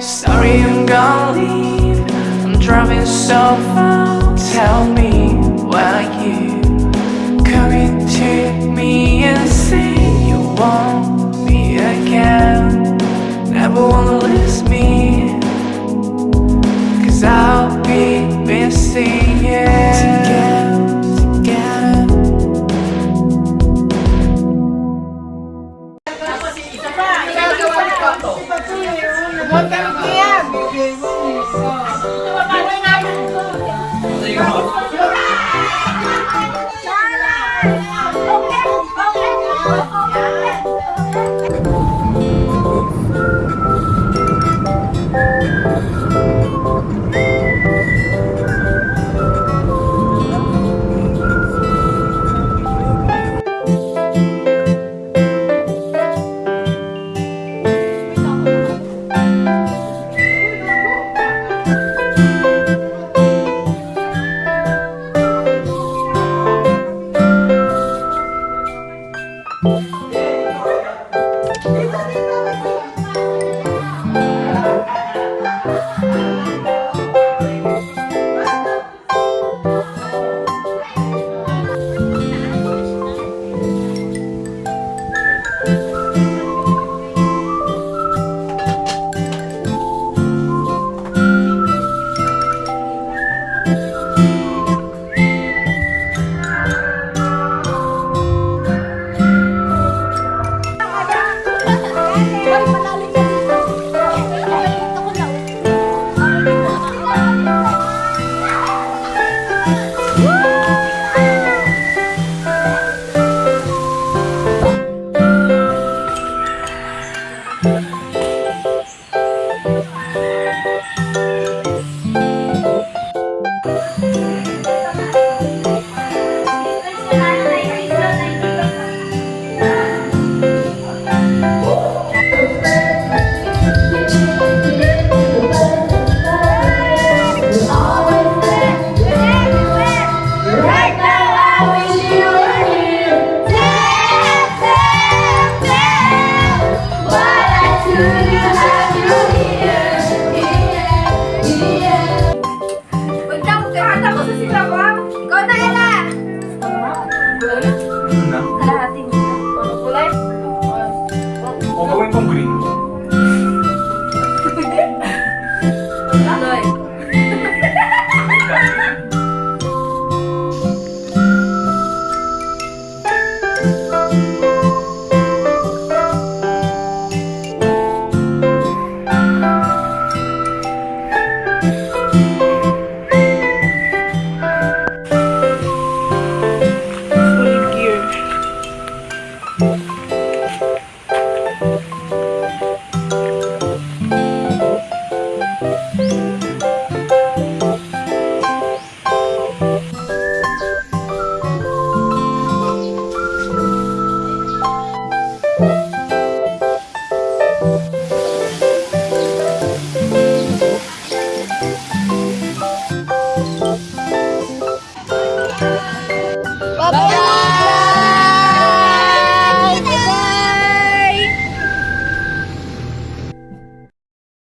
Sorry, I'm gonna leave. I'm driving so far. Tell me why you coming to me and say you want me again. Never wanna lose me. Cause I'll be missing you. Một cân kia. Một cân kia. Música hati. Kalau boleh, mau gawe kongkring. Bye.